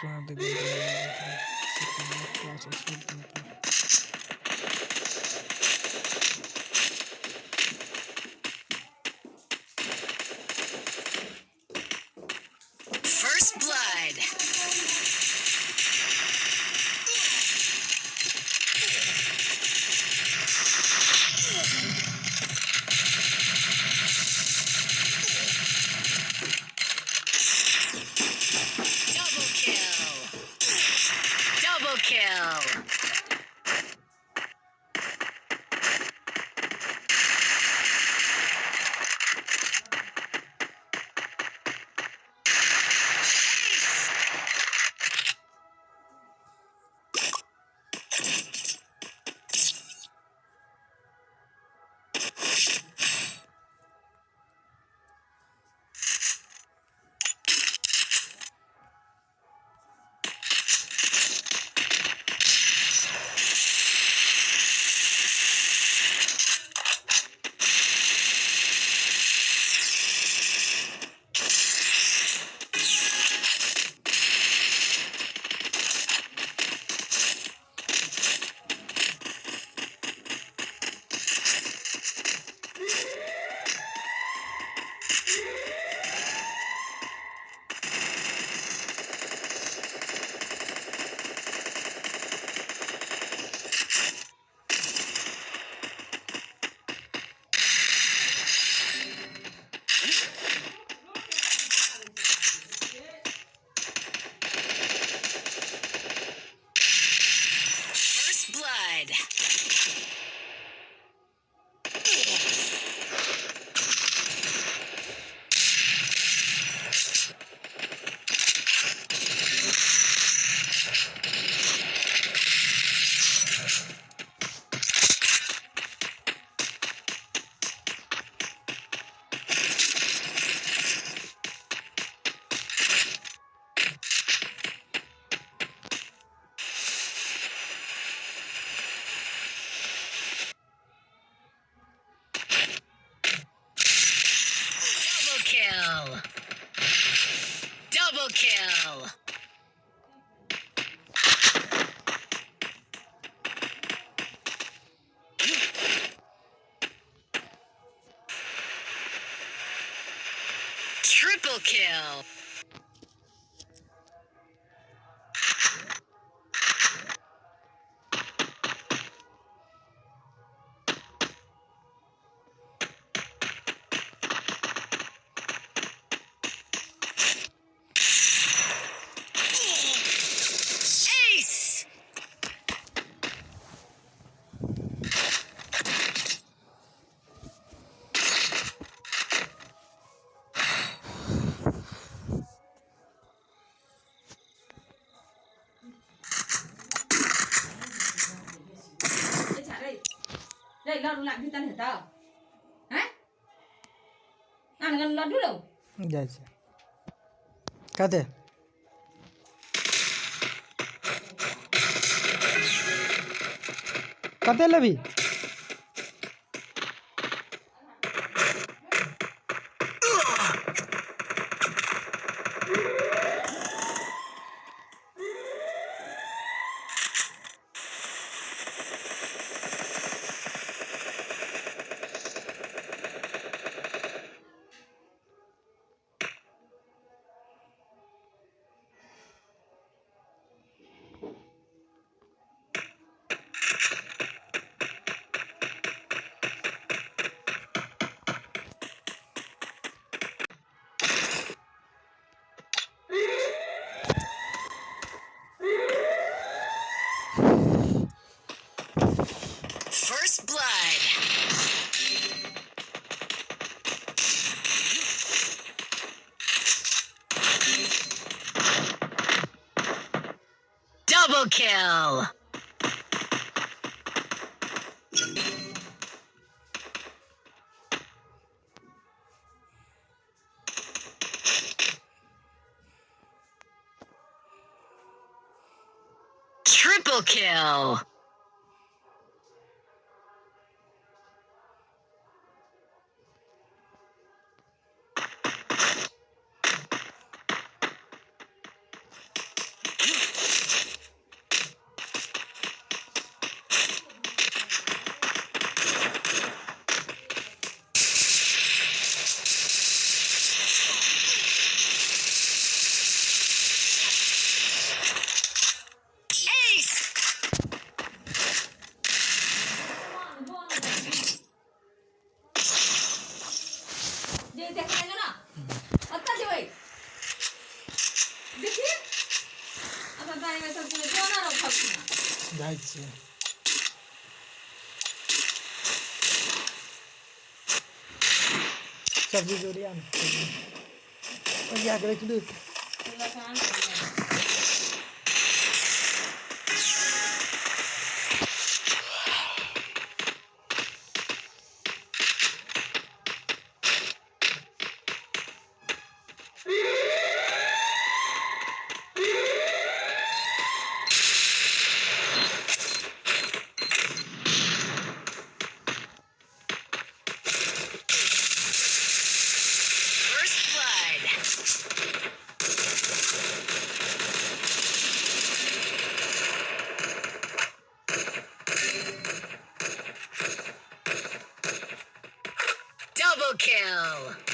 Sonra da göndermeyi Gerçekten sürdüm. First kill. Triple kill. lọt làm chứ tan hết tao hả? Ăn gần lọt đâu? Dạ dạ. Cái thế là लेबी Double kill. Triple kill. যাইছে সবজি জড়িয়ে আনতে আগে কিন্তু kill.